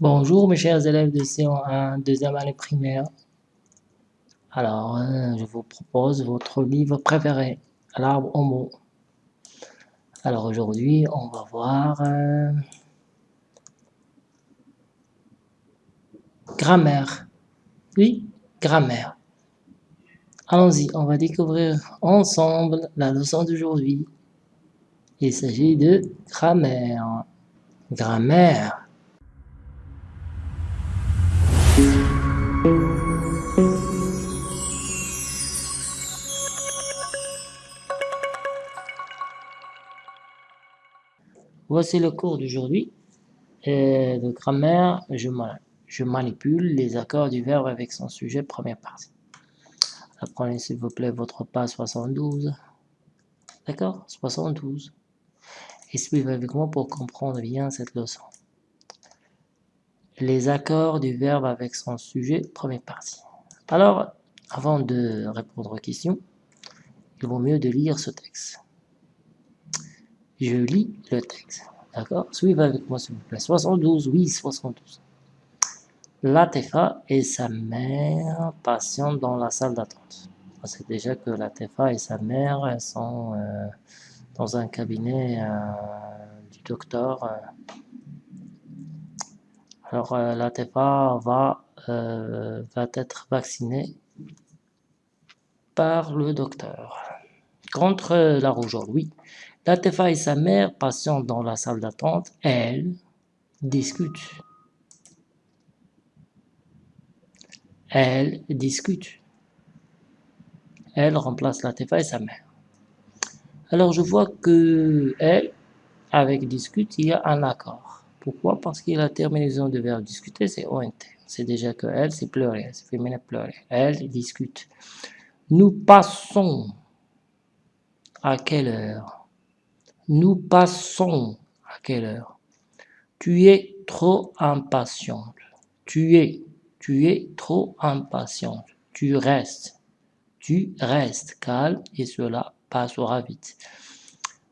Bonjour mes chers élèves de C1, deuxième année primaire. Alors, euh, je vous propose votre livre préféré, L'arbre au mot. Alors aujourd'hui, on va voir euh, grammaire. Oui, grammaire. Allons-y, on va découvrir ensemble la leçon d'aujourd'hui. Il s'agit de grammaire. Grammaire. Voici le cours d'aujourd'hui. De grammaire, je, je, manipule les accords du verbe avec son sujet, première partie. Apprenez s'il vous plaît votre pas 72. D'accord? 72. Et suivez avec moi pour comprendre bien cette leçon les accords du verbe avec son sujet, première partie. Alors, avant de répondre aux questions, il vaut mieux de lire ce texte. Je lis le texte. D'accord? Suivez avec moi s'il vous plaît. 72, oui, 72. Latefa et sa mère patientent dans la salle d'attente. On sait déjà que Latefa et sa mère sont euh, dans un cabinet euh, du docteur euh, alors, la TFA va, va être vaccinée par le docteur. Contre la rougeole, oui. La TFA et sa mère, patientent dans la salle d'attente, elles discutent. Elles discutent. Elle remplace la TFA et sa mère. Alors je vois que elle, avec discute, il y a un accord. Pourquoi? Parce que la terminaison de verbe discuter, c'est ONT. C'est déjà que elle, c'est pleurer, c'est féminin pleurer. Elle discute. Nous passons à quelle heure? Nous passons à quelle heure? Tu es trop impatiente. Tu es, tu es trop impatiente. Tu restes. Tu restes calme et cela passera vite.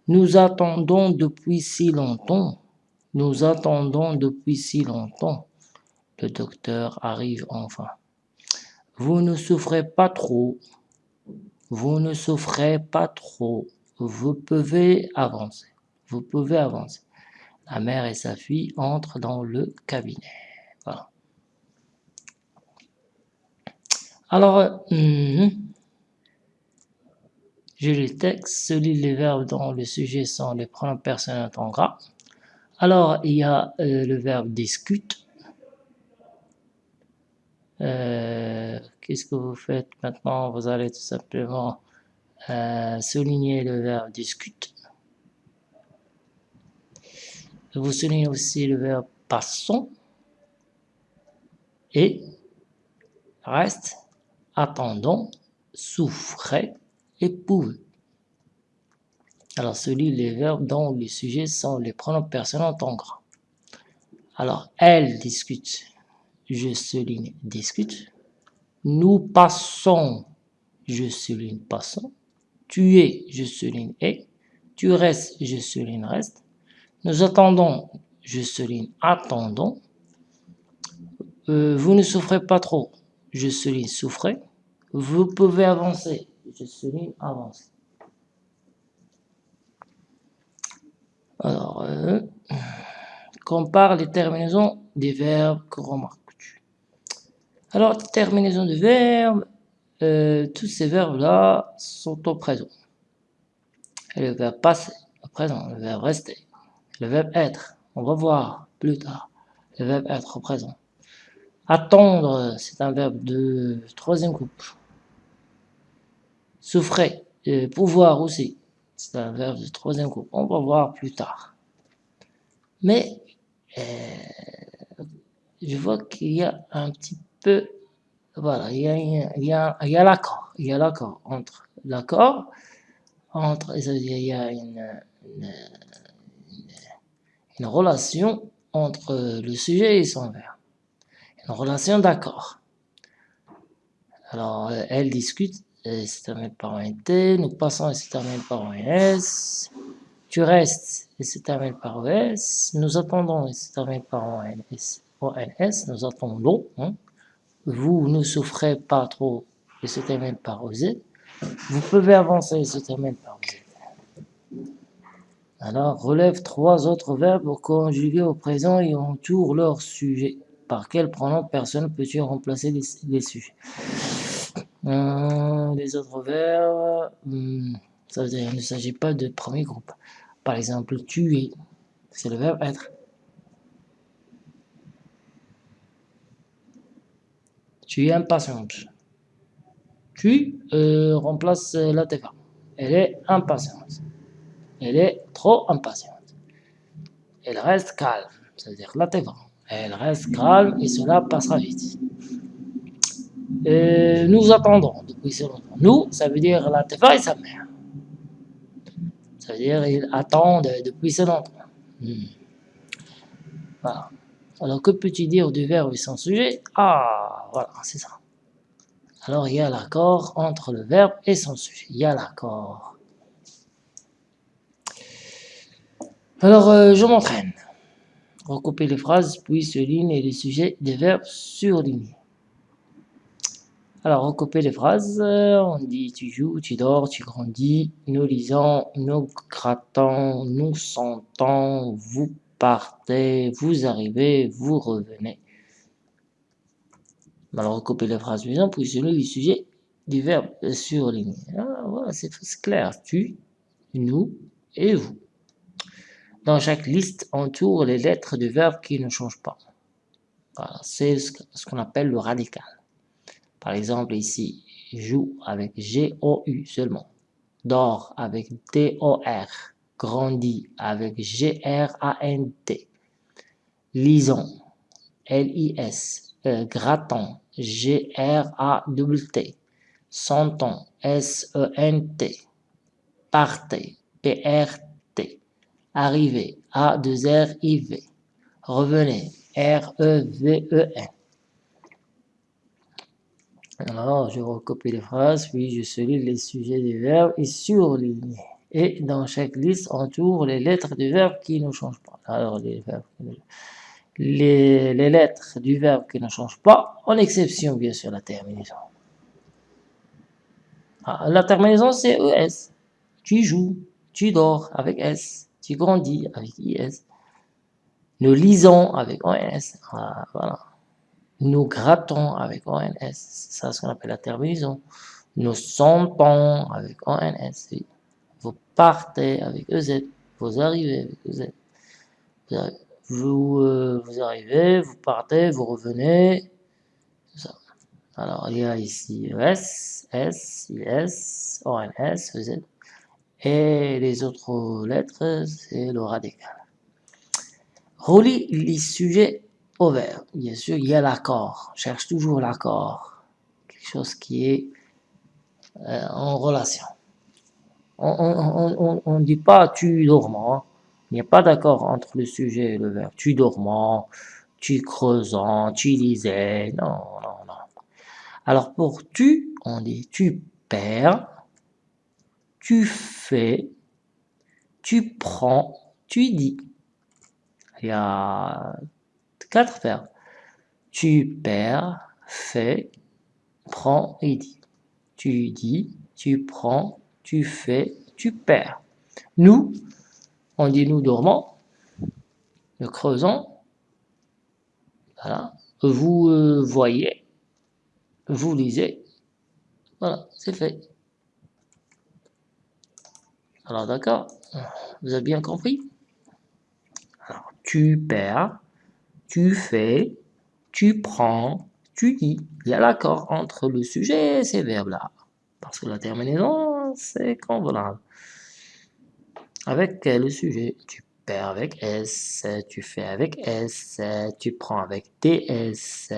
Nous attendons depuis si longtemps. Nous attendons depuis si longtemps. Le docteur arrive enfin. Vous ne souffrez pas trop. Vous ne souffrez pas trop. Vous pouvez avancer. Vous pouvez avancer. La mère et sa fille entrent dans le cabinet. Voilà. Alors, euh, mhm. je lis le texte, lis les verbes dont le sujet sont les pronoms personnels en gras. Alors, il y a euh, le verbe discute. Euh, qu'est-ce que vous faites maintenant? Vous allez tout simplement euh, souligner le verbe discute. Vous soulignez aussi le verbe passons. Et reste, attendons, souffrez, épouvez. Alors, celui les verbes dont les sujets sont les pronoms personnels en gras. Alors, elle discute, je souligne discute. Nous passons, je souligne passons. Tu es, je souligne est. Tu restes, je souligne reste. Nous attendons, je souligne attendons. Euh, vous ne souffrez pas trop, je souligne souffrez. Vous pouvez avancer, je souligne avancer. Alors, euh, compare les terminaisons des verbes que remarques-tu Alors, terminaison de verbes, euh, tous ces verbes-là sont au présent. le verbe passer, au présent, le verbe rester, le verbe être, on va voir plus tard, le verbe être au présent. Attendre, c'est un verbe de troisième couple. Souffrir, euh, pouvoir aussi, c'est un verbe de troisième groupe. On va voir plus tard. Mais euh, je vois qu'il y a un petit peu, voilà, il y a, il y a, il y a l'accord, il y a l'accord entre l'accord, entre, il y a une, une, relation entre le sujet et son verbe, une relation d'accord. Alors, elle discute et c'est terminé par un T, nous passons et c'est terminé par un S, tu restes et c'est terminé par un S, nous attendons et c'est terminé par un S, nous attendons. Hein. Vous ne souffrez pas trop et se termine par. Vous pouvez avancer et se par. Alors, relève trois autres verbes conjugués au présent et entoure leur sujet. Par quel pronom personne peux-tu remplacer les, sujets? Euh, Les autres verbes, hmm, ça veut dire qu'il ne s'agit pas de premier groupe. Par exemple, tuer, c'est le verbe être. Tu es impatiente. Tu euh, remplaces la TVA. Elle est impatiente. Elle est trop impatiente. Elle reste calme, c'est-à-dire la TVA. Elle reste calme et cela passera vite. Et nous attendons depuis ce longtemps. Nous, ça veut dire la et sa mère. Ça veut dire il attend depuis ce longtemps. Hmm. Voilà. Alors que peux-tu dire du verbe et son sujet? Ah, voilà, c'est ça. Alors il y a l'accord entre le verbe et son sujet. Il y a l'accord. Alors euh, je m'entraîne recouper les phrases, puis souligner les sujets des verbes surlignés. Alors, recouper les phrases, on dit tu joues, tu dors, tu grandis, nous lisons, nous grattons, nous sentons, vous partez, vous arrivez, vous revenez. Alors, recouper les phrases suivantes, puis souligner les sujets des verbes surlignés. Ah, voilà, c'est clair. Tu, nous et vous. Dans chaque liste, entoure les lettres du verbe qui ne changent pas. c'est ce qu'on appelle le radical. Par exemple, ici, joue avec G-O-U seulement. Dort avec D-O-R. Grandit avec G-R-A-N-T. Lisons, L-I-S. Euh, grattons, G-R-A-T. Sentons, S-E-N-T. Partez, P-R-T Arrivez, A, 2 R, I, V. Revenez, R, E, V, E, N. Alors, je recopie les phrases, puis je souligne les sujets des verbes et surligne. Et dans chaque liste, entoure les lettres du verbe qui ne changent pas. Alors, les, les, lettres du verbe qui ne changent pas, en exception, bien sûr, la terminaison. Ah, la terminaison, c'est ES. Tu joues, tu dors avec S tu grandis avec IS. Nous lisons avec ONS. Ah, voilà. Nous grattons avec ONS. C'est ça ce qu'on appelle la terminaison. Nous sentons avec ONS. Vous partez avec EZ. Vous arrivez avec EZ. Vous, euh, vous arrivez, vous partez, vous revenez. Alors, il y a ici ES, S, IS, ONS, EZ. Et les autres lettres, c'est le radical. Relie les sujets au verbe. Bien sûr, il y a l'accord. Cherche toujours l'accord. Quelque chose qui est euh, en relation. On ne dit pas tu dormant. Il n'y a pas d'accord entre le sujet et le verbe. Tu dormant, tu creusant, tu lisais. Non, non, non. Alors pour tu, on dit tu perds, tu fais, tu prends, tu dis. Il y a quatre verbes. Tu perds, fais, prends et dis. Tu dis, tu prends, tu fais, tu perds. Nous, on dit nous dormons, nous creusons. Voilà. Vous euh, voyez, vous lisez. Voilà, c'est fait. Alors d'accord, vous avez bien compris? Alors, tu perds, tu fais, tu prends, tu dis. Il y a l'accord entre le sujet et ces verbes-là. Parce que la terminaison, c'est convenable. Avec le sujet, tu perds avec S, tu fais avec S, tu prends avec TS,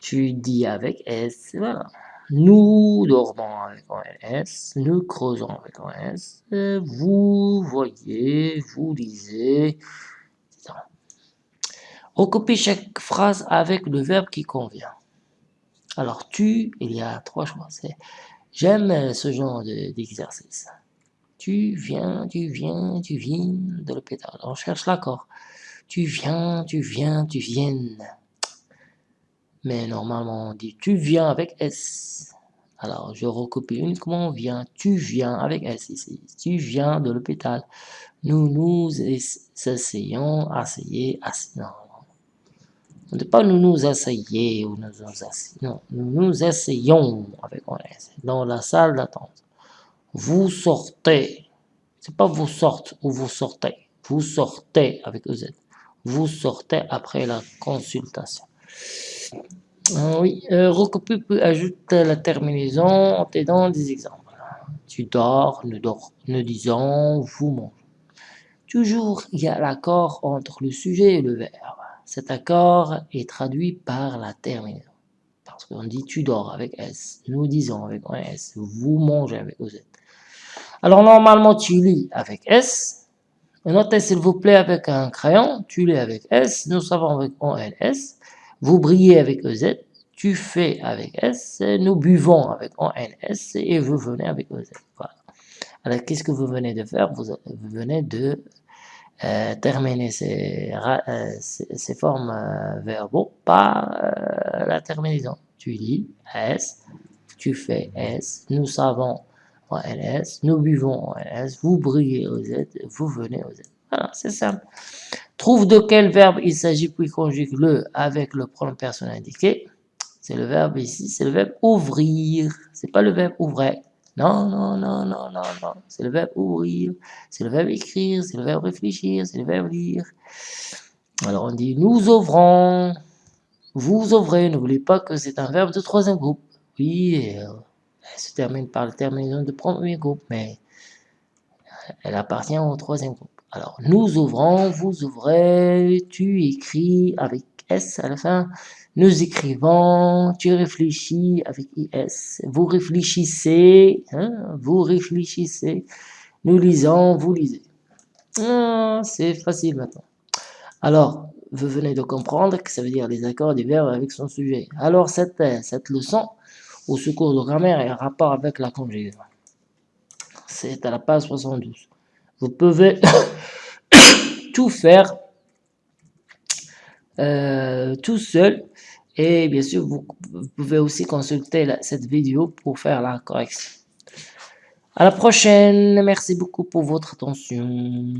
tu dis avec S, voilà. Nous dormons avec ONS, nous creusons avec ONS, vous voyez, vous lisez, Recopiez chaque phrase avec le verbe qui convient. Alors, tu, il y a trois choix. J'aime ce genre d'exercice. tu viens, tu viens, tu viens de l'hôpital. On cherche l'accord. Tu viens, tu viens, tu viennes. Mais normalement, on dit tu viens avec S. Alors, je recopie uniquement vient. Tu viens avec S ici. Tu viens de l'hôpital. Nous nous essayons, essayer, non. On ne dit pas nous nous asseyons ou nous nous asseyons. Nous nous essayons avec S dans la salle d'attente. Vous sortez. C'est pas vous sortez ou vous sortez. Vous sortez avec EZ. Vous sortez après la consultation. Ah oui, euh, recopie puis ajoute la terminaison en t'aidant des exemples. Tu dors, nous, dors, nous disons, vous mangez. Toujours, il y a l'accord entre le sujet et le verbe. Cet accord est traduit par la terminaison. Parce qu'on dit tu dors avec S, nous disons avec un S, vous mangez avec OZ. Alors normalement tu lis avec S, notez s'il vous plaît avec un crayon, tu lis avec S, nous savons avec ONS, vous brillez avec EZ, tu fais avec S, nous buvons avec ONS et vous venez avec EZ. Voilà. Alors, qu'est-ce que vous venez de faire? Vous, venez de euh, terminer ces, euh, formes euh, verbaux par la terminaison. Tu lis S, tu fais S, nous savons ONS, nous buvons ONS, vous brillez OZ, vous venez OZ. Voilà, c'est simple. Trouve de quel verbe il s'agit, puis conjugue-le avec le pronom personnel indiqué. C'est le verbe ici, c'est le verbe ouvrir. C'est pas le verbe ouvrir. Non, non, non, non, non, non. C'est le verbe ouvrir. C'est le verbe écrire. C'est le verbe réfléchir. C'est le verbe lire. Alors on dit nous ouvrons. Vous ouvrez. N'oubliez pas que c'est un verbe de troisième groupe. Oui, elle se termine par la terminaison de premier groupe, mais elle appartient au troisième groupe. Alors, nous ouvrons, vous ouvrez, tu écris avec S à la fin, nous écrivons, tu réfléchis avec IS, vous réfléchissez, hein, vous réfléchissez, nous lisons, vous lisez. Ah, c'est facile maintenant. Alors, vous venez de comprendre que ça veut dire les accords du verbe avec son sujet. Alors, cette, cette leçon, au secours de grammaire, est en rapport avec la conjugaison. C'est à la page 72. Vous pouvez tout faire euh, tout seul. Et bien sûr, vous, pouvez aussi consulter cette vidéo pour faire la correction. À la prochaine. Merci beaucoup pour votre attention.